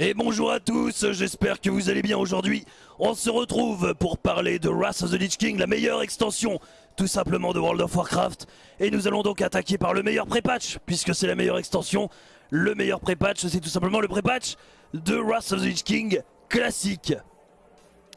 Et bonjour à tous, j'espère que vous allez bien aujourd'hui. On se retrouve pour parler de Wrath of the Lich King, la meilleure extension tout simplement de World of Warcraft. Et nous allons donc attaquer par le meilleur pré-patch, puisque c'est la meilleure extension. Le meilleur pré-patch, c'est tout simplement le pré-patch de Wrath of the Lich King classique.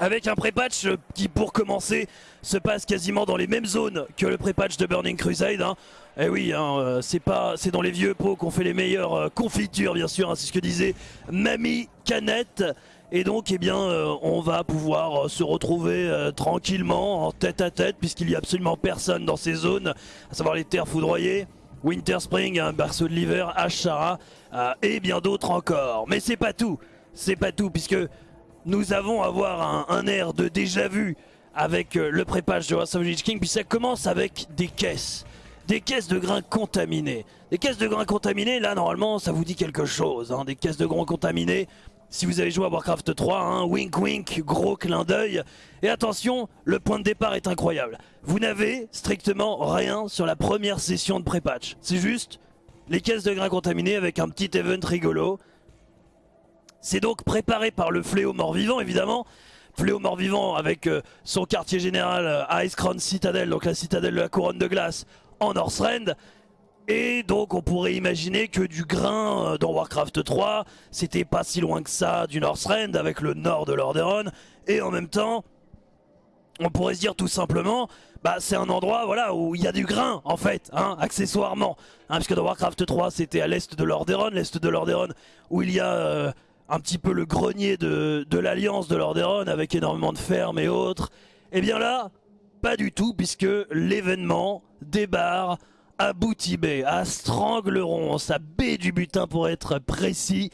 Avec un pré-patch qui, pour commencer, se passe quasiment dans les mêmes zones que le pré-patch de Burning Crusade. Hein. Eh oui, hein, euh, c'est pas, c'est dans les vieux pots qu'on fait les meilleures euh, confitures, bien sûr. Hein, c'est ce que disait Mamie Canette. Et donc, eh bien, euh, on va pouvoir se retrouver tranquillement en tête à tête, puisqu'il n'y a absolument personne dans ces zones, à savoir les terres foudroyées. Winter Spring, un berceau de l'hiver, Ashara et bien d'autres encore. Mais c'est pas tout, c'est pas tout, puisque nous avons avoir un, air de déjà vu avec euh, le prépage de Wrath of King, puis ça commence avec des caisses. Des caisses de grains contaminés. Des caisses de grains contaminés, là normalement ça vous dit quelque chose. Hein. Des caisses de grains contaminés, si vous avez joué à Warcraft 3, hein, wink wink, gros clin d'œil. Et attention, le point de départ est incroyable. Vous n'avez strictement rien sur la première session de pré-patch. C'est juste les caisses de grains contaminés avec un petit event rigolo. C'est donc préparé par le fléau mort-vivant évidemment. Fléau mort-vivant avec euh, son quartier général euh, Ice Crown Citadel, donc la citadelle de la couronne de glace en Northrend. Et donc on pourrait imaginer que du grain euh, dans Warcraft 3, c'était pas si loin que ça du Northrend avec le nord de Lordaeron. Et en même temps, on pourrait se dire tout simplement, bah c'est un endroit voilà où il y a du grain en fait, hein, accessoirement. Hein, parce que dans Warcraft 3 c'était à l'est de Lordaeron, l'est de Lordaeron où il y a un petit peu le grenier de, l'alliance de Lordaeron avec énormément de fermes et autres. Et eh bien là, pas du tout puisque l'événement débarre à Boutibé, à Strangleron, sa baie du butin pour être précis.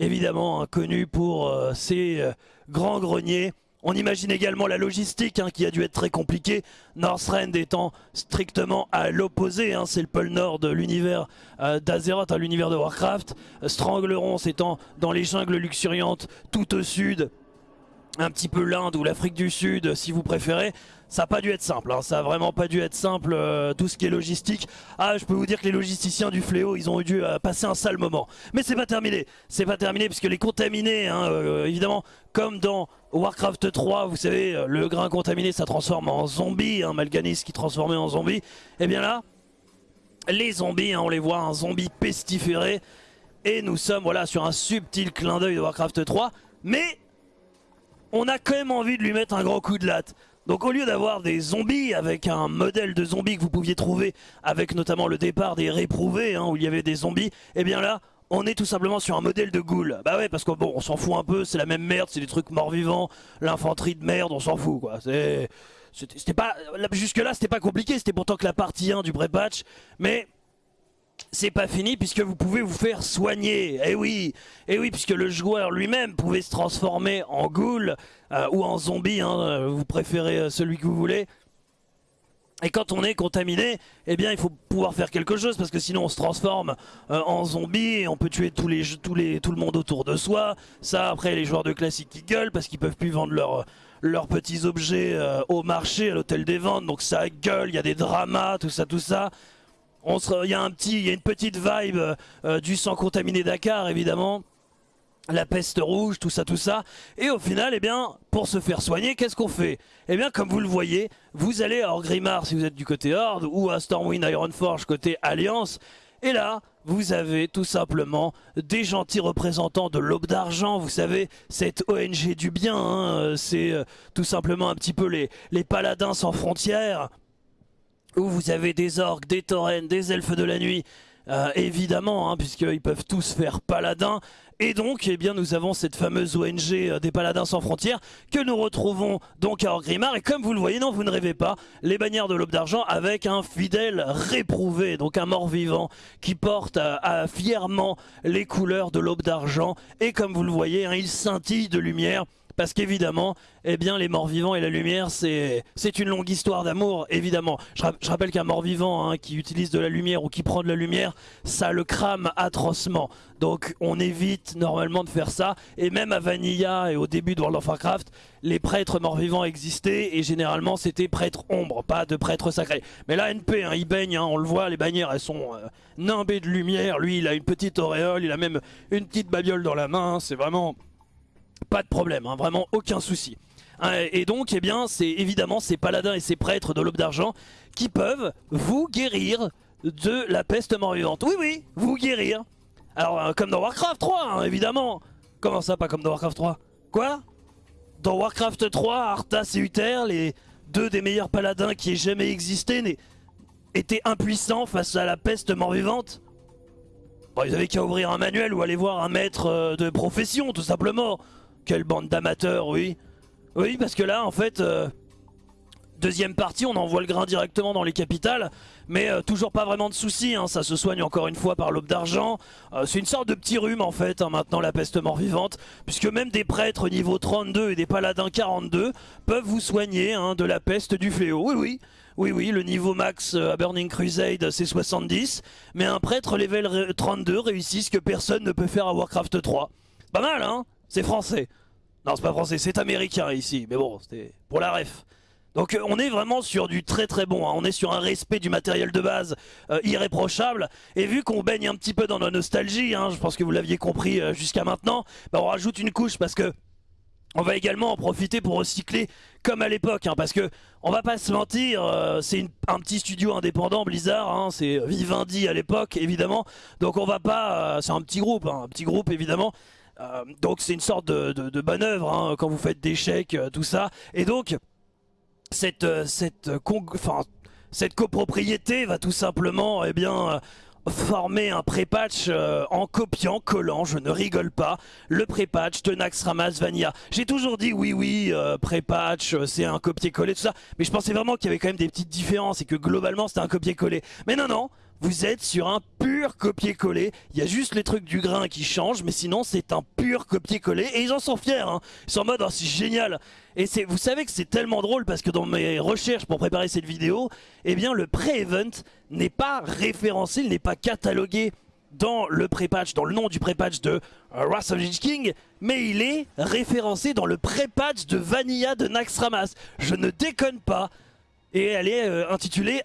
Évidemment connu pour euh, ses euh, grands greniers on imagine également la logistique hein, qui a dû être très compliquée. Northrend étant strictement à l'opposé, hein, c'est le pôle nord de l'univers euh, d'Azeroth, hein, l'univers de Warcraft. Strangleron étant dans les jungles luxuriantes tout au sud, un petit peu l'Inde ou l'Afrique du Sud si vous préférez. Ça n'a pas dû être simple, hein. ça a vraiment pas dû être simple euh, tout ce qui est logistique. Ah je peux vous dire que les logisticiens du fléau ils ont dû euh, passer un sale moment. Mais c'est pas terminé, c'est pas terminé puisque les contaminés hein, euh, évidemment comme dans Warcraft 3 vous savez le grain contaminé ça transforme en zombie, hein, Malganis qui transformait en zombie. Et eh bien là les zombies on les voit un zombie pestiféré et nous sommes voilà sur un subtil clin d'œil de Warcraft 3 mais on a quand même envie de lui mettre un grand coup de latte. Donc au lieu d'avoir des zombies avec un modèle de zombies que vous pouviez trouver avec notamment le départ des réprouvés hein, où il y avait des zombies, et eh bien là on est tout simplement sur un modèle de ghoul. Bah ouais parce que bon on s'en fout un peu, c'est la même merde, c'est des trucs morts-vivants, l'infanterie de merde, on s'en fout quoi. C'était pas jusque là c'était pas compliqué, c'était pourtant que la partie 1 du pré-patch, mais c'est pas fini puisque vous pouvez vous faire soigner. Eh oui, eh oui, puisque le joueur lui-même pouvait se transformer en ghoul euh, ou en zombie, hein, vous préférez euh, celui que vous voulez. Et quand on est contaminé, eh bien il faut pouvoir faire quelque chose parce que sinon on se transforme euh, en zombie et on peut tuer tout le monde autour de soi. Ça après les joueurs de classique qui gueulent parce qu'ils peuvent plus vendre leurs petits objets au marché, à l'hôtel des ventes. Donc ça gueule, il y a des dramas, tout ça, tout ça. Il y a un petit, il y a une petite vibe euh, du sang contaminé Dakar évidemment. La peste rouge, tout ça, tout ça. Et au final, eh bien, pour se faire soigner, qu'est-ce qu'on fait? Eh bien, comme vous le voyez, vous allez à Orgrimmar si vous êtes du côté Horde, ou à Stormwind Ironforge côté Alliance. Et là, vous avez tout simplement des gentils représentants de l'aube d'argent, vous savez, cette ONG du bien, hein, euh, c'est euh, tout simplement un petit peu les, les paladins sans frontières, où vous avez des orques, des taurennes, des elfes de la nuit, euh, évidemment, hein, puisqu'ils peuvent tous faire paladins. Et donc, eh bien, nous avons cette fameuse ONG euh, des Paladins sans frontières que nous retrouvons donc à Orgrimmar. Et comme vous le voyez, non, vous ne rêvez pas, les bannières de l'aube d'argent avec un fidèle réprouvé, donc un mort-vivant qui porte euh, fièrement les couleurs de l'aube d'argent. Et comme vous le voyez, hein, il scintille de lumière Parce qu'évidemment, eh bien, les morts vivants et la lumière, c'est une longue histoire d'amour, évidemment. Je, rappelle qu'un mort vivant hein, qui utilise de la lumière ou qui prend de la lumière, ça le crame atrocement. Donc on évite normalement de faire ça. Et même à Vanilla et au début de World of Warcraft, les prêtres morts vivants existaient et généralement c'était prêtre ombre, pas de prêtre sacré. Mais là, NP, hein, il baigne, hein, on le voit, les bannières elles sont euh, nimbées de lumière. Lui, il a une petite auréole, il a même une petite babiole dans la main. C'est vraiment pas de problème, hein, vraiment aucun souci. Hein, et donc, eh bien, c'est évidemment ces paladins et ces prêtres de l'aube d'argent qui peuvent vous guérir de la peste mort-vivante. Oui, oui, vous guérir. Alors, euh, comme dans Warcraft 3, hein, évidemment. Comment ça, pas comme dans Warcraft 3 Quoi? Dans Warcraft 3, Arthas et Uther, les deux des meilleurs paladins qui aient jamais existé, étaient impuissants face à la peste mort-vivante? Bon, ils avaient qu'à ouvrir un manuel ou aller voir un maître euh, de profession, tout simplement. Quelle bande d'amateurs, oui. Oui, parce que là, en fait, euh, deuxième partie, on envoie le grain directement dans les capitales, mais euh, toujours pas vraiment de soucis, hein, ça se soigne encore une fois par l'aube d'argent. Euh, c'est une sorte de petit rhume, en fait, hein, maintenant, la peste mort-vivante, puisque même des prêtres niveau 32 et des paladins 42 peuvent vous soigner hein, de la peste du fléau. Oui, oui. Oui, oui, le niveau max à Burning Crusade, c'est 70, mais un prêtre level 32 réussit ce que personne ne peut faire à Warcraft 3. Pas mal, hein c'est français. Non, c'est pas français, c'est américain ici. Mais bon, c'était pour la ref. Donc euh, on est vraiment sur du très très bon, hein. on est sur un respect du matériel de base euh, irréprochable. Et vu qu'on baigne un petit peu dans la nostalgie, hein, je pense que vous l'aviez compris euh, jusqu'à maintenant, bah, on rajoute une couche parce que on va également en profiter pour recycler comme à l'époque, hein, parce que on va pas se mentir, c'est un petit studio indépendant Blizzard, c'est Vivendi à l'époque évidemment, donc on va pas, c'est un petit groupe, un petit groupe évidemment, euh, donc c'est une sorte de, de, bonne œuvre hein, quand vous faites des chèques, euh, tout ça. Et donc cette euh, cette cette copropriété va tout simplement eh bien former un pré-patch en copiant, collant, je ne rigole pas, le pré-patch de Naxxramas Vanilla. J'ai toujours dit oui oui, pré-patch, c'est un copier-coller, tout ça, mais je pensais vraiment qu'il y avait quand même des petites différences et que globalement c'était un copier-coller. Mais non non, vous êtes sur un pur copier-coller. Il y a juste les trucs du grain qui changent, mais sinon c'est un pur copier-coller. Et ils en sont fiers, hein. ils sont en mode oh, c'est génial. Et vous savez que c'est tellement drôle parce que dans mes recherches pour préparer cette vidéo, eh bien le pré-event n'est pas référencé, il n'est pas catalogué dans le pré-patch, dans le nom du pré-patch de Wrath of the King, mais il est référencé dans le pré-patch de Vanilla de Naxxramas. Je ne déconne pas. Et elle est euh, intitulée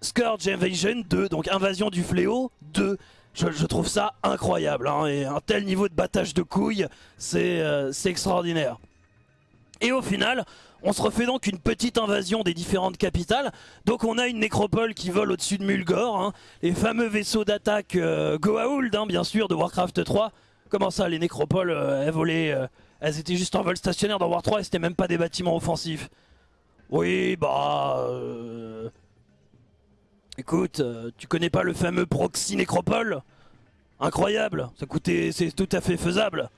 Scourge Invasion 2, donc Invasion du Fléau 2. Je, trouve ça incroyable, hein, et un tel niveau de battage de couilles, euh, c'est extraordinaire. Et au final, on se refait donc une petite invasion des différentes capitales. Donc on a une nécropole qui vole au-dessus de Mulgore, hein. les fameux vaisseaux d'attaque euh, Goa'uld, hein, bien sûr, de Warcraft 3. Comment ça, les nécropoles, euh, elles volaient, elles étaient juste en vol stationnaire dans War 3 et c'était même pas des bâtiments offensifs. Oui, bah... Écoute, euh, tu connais pas le fameux proxy nécropole? Incroyable, ça coûtait, c'est tout à fait faisable.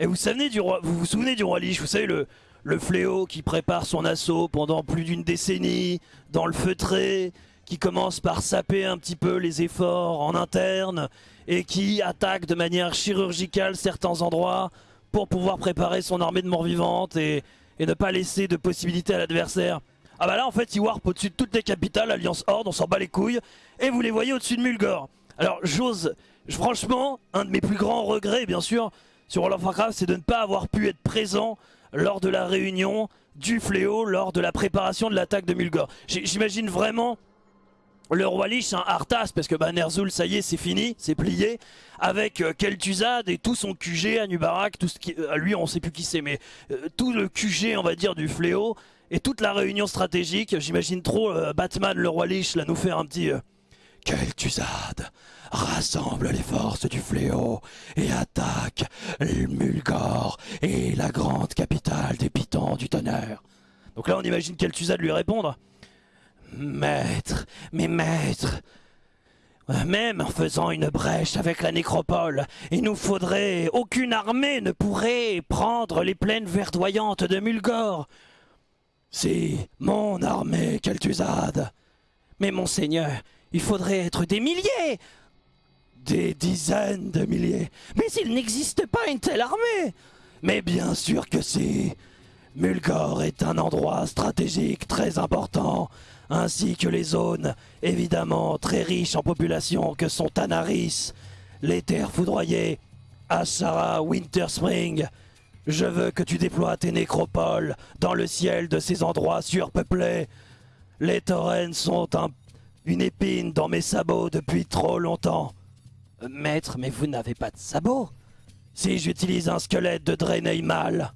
Et vous, savez du roi, vous vous souvenez du roi Lich, vous savez le, le fléau qui prépare son assaut pendant plus d'une décennie, dans le feutré, qui commence par saper un petit peu les efforts en interne, et qui attaque de manière chirurgicale certains endroits pour pouvoir préparer son armée de morts vivantes et, et ne pas laisser de possibilité à l'adversaire. Ah bah là en fait il warp au-dessus de toutes les capitales, Alliance Horde, on s'en bat les couilles, et vous les voyez au-dessus de Mulgore. Alors j'ose, franchement, un de mes plus grands regrets bien sûr sur World of Warcraft c'est de ne pas avoir pu être présent lors de la réunion du fléau, lors de la préparation de l'attaque de Mulgore. J'imagine vraiment le roi Lich, un Arthas, parce que bah, Ner'zhul, ça y est, c'est fini, c'est plié, avec euh, Kel'Thuzad et tout son QG, Anubarak, euh, lui on sait plus qui c'est, mais euh, tout le QG, on va dire, du fléau, et toute la réunion stratégique. J'imagine trop euh, Batman, le roi Lich, là nous faire un petit... Euh, Quel Tuzade rassemble les forces du fléau et attaque Mulgore et la grande capitale des pitons du tonnerre. Donc là on imagine Kel'Thuzad lui répondre Maître, mes maîtres, même en faisant une brèche avec la nécropole, il nous faudrait... Aucune armée ne pourrait prendre les plaines verdoyantes de Mulgore. C'est mon armée, Kel'Thuzad. Mais monseigneur, il faudrait être des milliers Des dizaines de milliers Mais il n'existe pas une telle armée Mais bien sûr que si Mulgore est un endroit stratégique très important, ainsi que les zones évidemment très riches en population que sont Tanaris, les terres foudroyées, Ashara, Winterspring. Je veux que tu déploies tes nécropoles dans le ciel de ces endroits surpeuplés. Les taurennes sont une épine dans mes sabots depuis trop longtemps. Maître, mais vous n'avez pas de sabots Si j'utilise un squelette de Draenei mâle.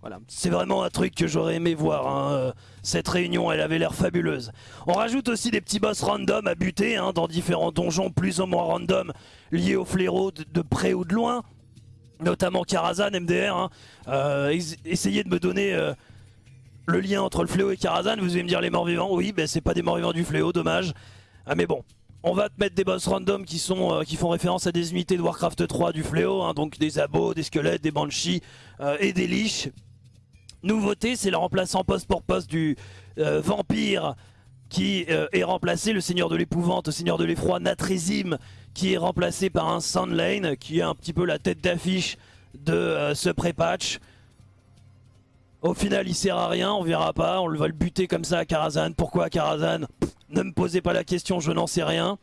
Voilà, c'est vraiment un truc que j'aurais aimé voir. Hein. Euh, cette réunion, elle avait l'air fabuleuse. On rajoute aussi des petits boss random à buter hein, dans différents donjons plus ou moins random liés au fléau de, près ou de loin. Notamment Karazhan, MDR. Hein. Euh, essayez de me donner euh, le lien entre le fléau et Karazhan. Vous allez me dire les morts vivants. Oui, ben c'est pas des morts vivants du fléau, dommage. Ah, mais bon, on va te mettre des boss random qui, sont, qui font référence à des unités de Warcraft 3 du fléau, donc des abos, des squelettes, des banshees et des liches. Nouveauté, c'est le remplaçant poste pour poste du euh, vampire qui euh, est remplacé, le seigneur de l'épouvante, le seigneur de l'effroi, Natrizim, qui est remplacé par un Sandlane, qui est un petit peu la tête d'affiche de euh, ce pré-patch. Au final, il sert à rien, on verra pas, on va le buter comme ça à Karazhan. Pourquoi à Karazhan? Ne me posez pas la question, je n'en sais rien.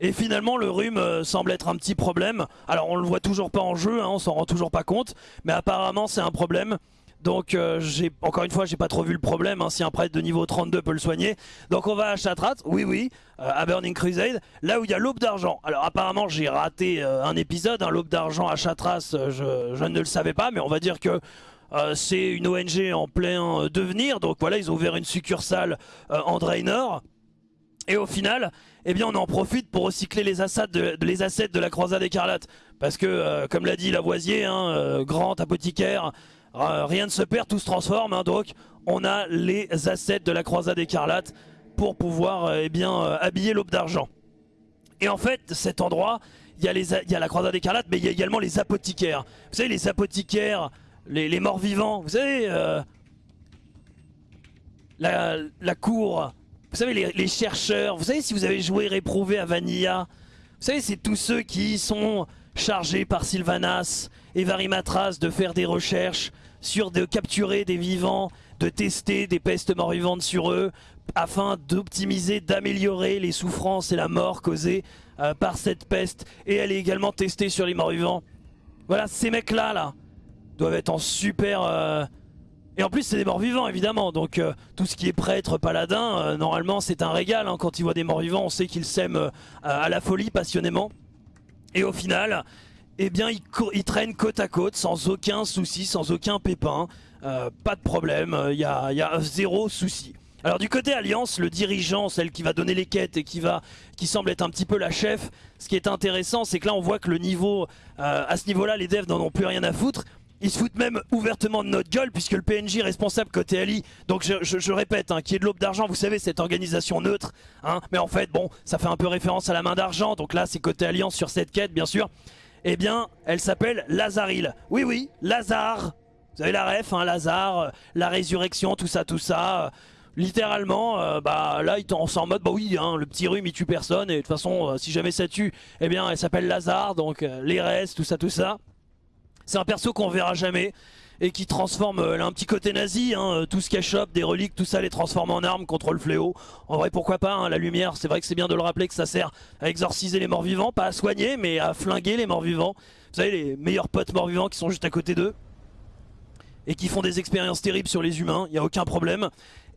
Et finalement le rhume semble être un petit problème. Alors on le voit toujours pas en jeu, hein, on s'en rend toujours pas compte. Mais apparemment c'est un problème. Donc euh, j'ai encore une fois j'ai pas trop vu le problème hein, si un prêtre de niveau 32 peut le soigner. Donc on va à Chatrat, oui oui, euh, à Burning Crusade, là où il y a l'aube d'argent. Alors apparemment j'ai raté euh, un épisode, hein, l'aube d'argent à Chatras, je, ne le savais pas, mais on va dire que c'est une ONG en plein devenir. Donc voilà, ils ont ouvert une succursale en Draenor. Et au final, eh bien on en profite pour recycler les assets de, les assets de la croisade écarlate. Parce que, comme l'a dit Lavoisier, hein, grand apothicaire, rien ne se perd, tout se transforme. Hein, donc on a les assets de la croisade écarlate pour pouvoir euh, eh euh, habiller l'aube d'argent. Et en fait, cet endroit, il y, a les, la croisade écarlate, mais il y a également les apothicaires. Vous savez, les apothicaires, les, morts vivants, vous savez, la, cour, vous savez, les, chercheurs, vous savez, si vous avez joué Réprouvé à Vanilla, vous savez, c'est tous ceux qui sont chargés par Sylvanas et Varimatras de faire des recherches sur de capturer des vivants, de tester des pestes mort-vivantes sur eux, afin d'optimiser, d'améliorer les souffrances et la mort causées euh, par cette peste. Et elle est également testée sur les morts-vivants. Voilà, ces mecs-là, là, doivent être en super... Euh, et en plus, c'est des morts-vivants, évidemment. Donc, euh, tout ce qui est prêtre, paladin, normalement, c'est un régal. Hein. Quand ils voient des morts-vivants, on sait qu'ils s'aiment à la folie, passionnément. Et au final, eh bien ils, traînent côte à côte sans aucun souci, sans aucun pépin. Euh, pas de problème, il y a, zéro souci. Alors du côté Alliance, le dirigeant, celle qui va donner les quêtes et qui va, semble être un petit peu la chef, ce qui est intéressant, c'est que là on voit que le niveau, euh, à ce niveau-là, les devs n'en ont plus rien à foutre. Ils se foutent même ouvertement de notre gueule puisque le PNJ responsable côté Ali, donc je, répète, hein, qui est de l'aube d'argent, vous savez, cette organisation neutre, hein, mais en fait, bon, ça fait un peu référence à la main d'argent, donc là c'est côté Alliance sur cette quête, bien sûr eh bien, elle s'appelle Lazaril. Oui, oui, Lazare. Vous avez la ref, hein, Lazare, euh, la résurrection, tout ça, tout ça. Euh, littéralement, euh, bah là, on s'en mode, bah oui, hein, le petit rhume, il tue personne. Et de toute façon, si jamais ça tue, eh bien, elle s'appelle Lazare, donc les restes, tout ça, tout ça. C'est un perso qu'on verra jamais et qui transforme euh, un petit côté nazi, hein, euh, tout ce qu'elle chope, des reliques, tout ça les transforme en armes contre le fléau. En vrai pourquoi pas, hein, la lumière, c'est vrai que c'est bien de le rappeler que ça sert à exorciser les morts vivants, pas à soigner mais à flinguer les morts vivants. Vous savez les meilleurs potes morts vivants qui sont juste à côté d'eux et qui font des expériences terribles sur les humains, il n'y a aucun problème.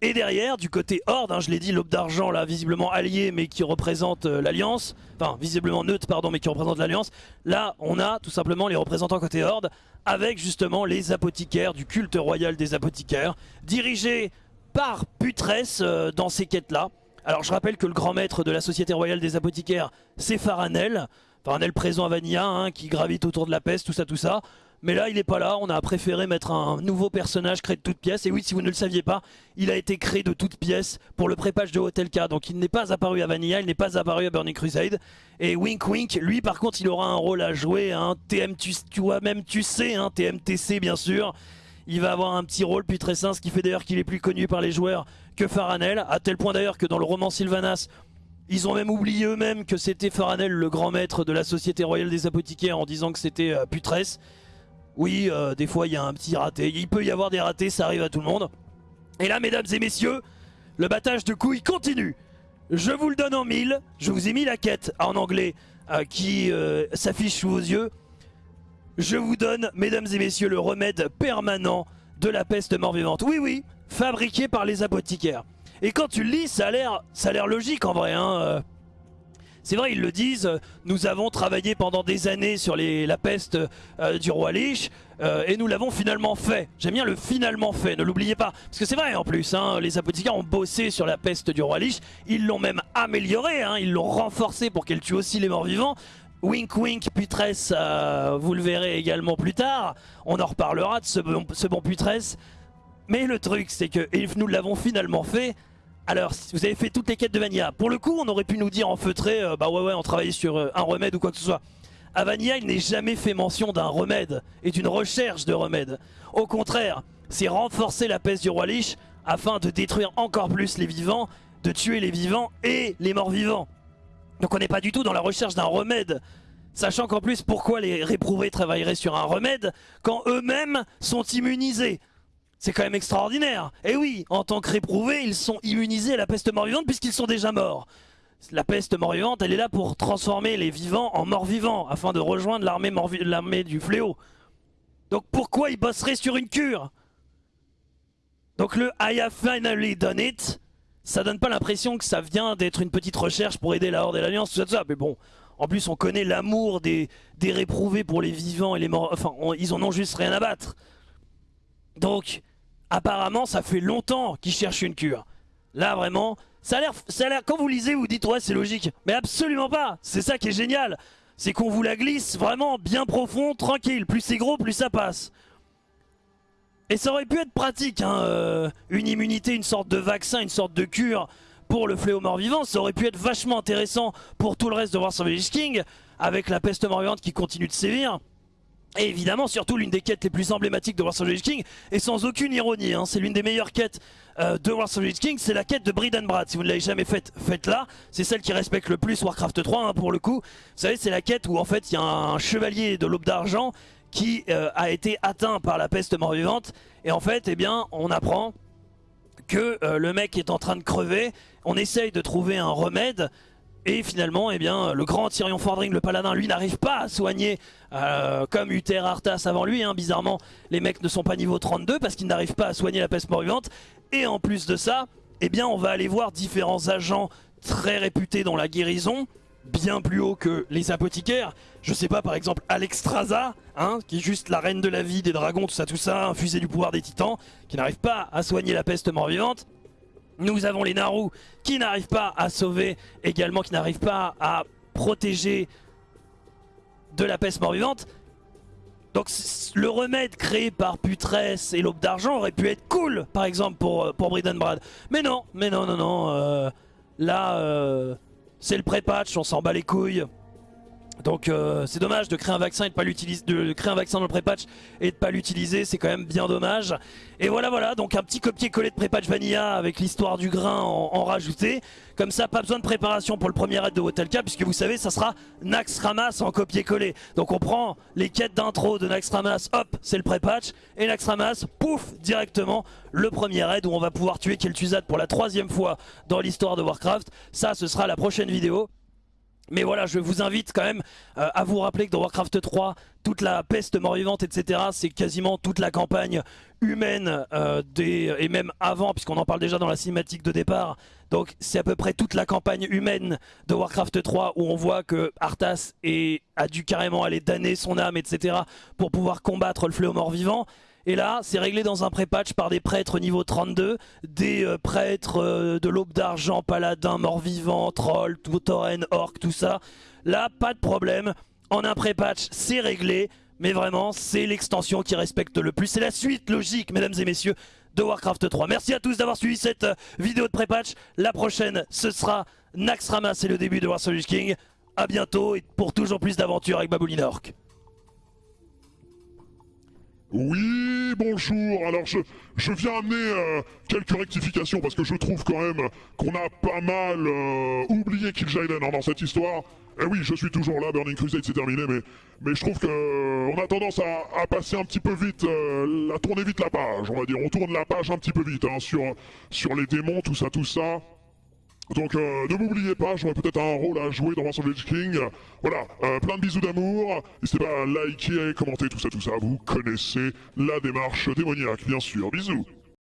Et derrière, du côté Horde, hein, je l'ai dit, l'aube d'argent, là, visiblement allié, mais qui représente euh, l'Alliance, enfin, visiblement neutre, pardon, mais qui représente l'Alliance, là, on a tout simplement les représentants côté Horde, avec justement les apothicaires du culte royal des apothicaires, dirigés par Putresse euh, dans ces quêtes-là. Alors, je rappelle que le grand maître de la Société Royale des Apothicaires, c'est Faranel, Faranel présent à Vanilla, hein, qui gravite autour de la peste, tout ça, tout ça. Mais là, il n'est pas là. On a préféré mettre un nouveau personnage créé de toutes pièces. Et oui, si vous ne le saviez pas, il a été créé de toutes pièces pour le prépage de Hotel K. Donc il n'est pas apparu à Vanilla, il n'est pas apparu à Burning Crusade. Et Wink Wink, lui par contre, il aura un rôle à jouer. Hein. Tu, vois même, tu sais, hein, TMTC bien sûr. Il va avoir un petit rôle puis très sain, ce qui fait d'ailleurs qu'il est plus connu par les joueurs que Faranel. À tel point d'ailleurs que dans le roman Sylvanas, ils ont même oublié eux-mêmes que c'était Faranel le grand maître de la Société Royale des Apothicaires en disant que c'était euh, Putresse. Oui, euh, des fois il y a un petit raté. Il peut y avoir des ratés, ça arrive à tout le monde. Et là, mesdames et messieurs, le battage de couilles continue. Je vous le donne en mille. Je vous ai mis la quête en anglais euh, qui euh, s'affiche sous vos yeux. Je vous donne, mesdames et messieurs, le remède permanent de la peste mort-vivante. Oui, oui, fabriqué par les apothicaires. Et quand tu le lis, ça a l'air logique en vrai. Hein. Euh. C'est vrai, ils le disent, nous avons travaillé pendant des années sur la peste euh, du roi Lich, euh, et nous l'avons finalement fait. J'aime bien le finalement fait, ne l'oubliez pas. Parce que c'est vrai en plus, hein, les apothicaires ont bossé sur la peste du roi Lich, ils l'ont même amélioré, hein, ils l'ont renforcé pour qu'elle tue aussi les morts vivants. Wink wink putresse, vous le verrez également plus tard, on en reparlera de ce bon, putresse. Mais le truc c'est que, nous l'avons finalement fait, alors, vous avez fait toutes les quêtes de Vanilla. Pour le coup, on aurait pu nous dire en feutré, euh, bah ouais ouais, on travaillait sur euh, un remède ou quoi que ce soit. À Vanilla, il n'est jamais fait mention d'un remède et d'une recherche de remède. Au contraire, c'est renforcer la peste du roi Lich afin de détruire encore plus les vivants, de tuer les vivants et les morts vivants. Donc on n'est pas du tout dans la recherche d'un remède. Sachant qu'en plus, pourquoi les réprouvés travailleraient sur un remède quand eux-mêmes sont immunisés? C'est quand même extraordinaire. Et oui, en tant que réprouvés, ils sont immunisés à la peste mort-vivante puisqu'ils sont déjà morts. La peste mort-vivante, elle est là pour transformer les vivants en morts-vivants afin de rejoindre l'armée du fléau. Donc pourquoi ils bosseraient sur une cure? Donc le I have finally done it, ça donne pas l'impression que ça vient d'être une petite recherche pour aider la Horde et l'Alliance, tout ça, tout ça. Mais bon, en plus on connaît l'amour des, des réprouvés pour les vivants et les morts. Enfin, ils en ont juste rien à battre. Donc, apparemment ça fait longtemps qu'ils cherchent une cure. Là vraiment, ça a l'air, quand vous lisez vous dites ouais c'est logique, mais absolument pas, c'est ça qui est génial. C'est qu'on vous la glisse vraiment bien profond, tranquille, plus c'est gros plus ça passe. Et ça aurait pu être pratique, hein, euh, une immunité, une sorte de vaccin, une sorte de cure pour le fléau mort-vivant, ça aurait pu être vachement intéressant pour tout le reste de War of King, avec la peste mort-vivante qui continue de sévir. Et évidemment, surtout l'une des quêtes les plus emblématiques de of King, et sans aucune ironie, hein, c'est l'une des meilleures quêtes euh, de of King, c'est la quête de Bridenbrad. Si vous ne l'avez jamais faite, faites-la. C'est celle qui respecte le plus Warcraft 3 hein, pour le coup. Vous savez, c'est la quête où en fait il y a un chevalier de l'aube d'argent qui euh, a été atteint par la peste mort-vivante. Et en fait, eh bien, on apprend que euh, le mec est en train de crever. On essaye de trouver un remède. Et finalement, eh bien, le grand Tyrion Fordring, le paladin, lui n'arrive pas à soigner euh, comme Uther Arthas avant lui. Hein. Bizarrement, les mecs ne sont pas niveau 32 parce qu'ils n'arrivent pas à soigner la peste mort-vivante. Et en plus de ça, eh bien, on va aller voir différents agents très réputés dans la guérison, bien plus haut que les apothicaires. Je sais pas, par exemple, Alexstrasza, hein, qui est juste la reine de la vie, des dragons, tout ça, tout ça, infusé du pouvoir des titans, qui n'arrive pas à soigner la peste mort-vivante. Nous avons les Naru qui n'arrivent pas à sauver, également qui n'arrivent pas à protéger de la peste mort-vivante. Donc le remède créé par Putresse et l'Aube d'Argent aurait pu être cool, par exemple, pour, euh, pour Brad. Mais non, mais non, non, non. Euh, là, euh, c'est le pré-patch, on s'en bat les couilles. Donc euh, c'est dommage de créer un vaccin et de pas l'utiliser, de créer un vaccin dans le pré-patch et de pas l'utiliser, c'est quand même bien dommage. Et voilà voilà, donc un petit copier-coller de pré-patch Vanilla avec l'histoire du grain en, rajouté. Comme ça, pas besoin de préparation pour le premier raid de Wotelka, puisque vous savez, ça sera Nax Ramas en copier-coller. Donc on prend les quêtes d'intro de Nax Ramas, hop, c'est le pré-patch, et Nax Ramas, pouf, directement le premier raid où on va pouvoir tuer Kel'Thuzad pour la troisième fois dans l'histoire de Warcraft. Ça, ce sera la prochaine vidéo. Mais voilà, je vous invite quand même euh, à vous rappeler que dans Warcraft 3, toute la peste mort-vivante, etc., c'est quasiment toute la campagne humaine, euh, des, et même avant, puisqu'on en parle déjà dans la cinématique de départ. Donc c'est à peu près toute la campagne humaine de Warcraft 3 où on voit que Arthas a dû carrément aller damner son âme, etc., pour pouvoir combattre le fléau mort-vivant. Et là, c'est réglé dans un pré-patch par des prêtres niveau 32, des euh, prêtres euh, de l'aube d'argent, paladins, morts-vivants, trolls, tauren, orc, tout ça. Là, pas de problème. En un pré-patch, c'est réglé. Mais vraiment, c'est l'extension qui respecte le plus. C'est la suite logique, mesdames et messieurs, de Warcraft 3. Merci à tous d'avoir suivi cette euh, vidéo de pré-patch. La prochaine, ce sera Naxxramas et le début de Warcraft King. A bientôt et pour toujours plus d'aventures avec Babouline Orc. Oui, bonjour. Alors je, je viens amener euh, quelques rectifications parce que je trouve quand même qu'on a pas mal euh, oublié Kill Jaden dans cette histoire. Eh oui, je suis toujours là, Burning Crusade c'est terminé, mais, mais je trouve que euh, on a tendance à, à passer un petit peu vite, euh, à tourner vite la page, on va dire. On tourne la page un petit peu vite hein, sur, sur les démons, tout ça, tout ça. Donc euh, ne m'oubliez pas, j'aurai peut-être un rôle à jouer dans of the King. Voilà, euh, plein de bisous d'amour. N'hésitez pas à liker, commenter, tout ça, tout ça. Vous connaissez la démarche démoniaque, bien sûr. Bisous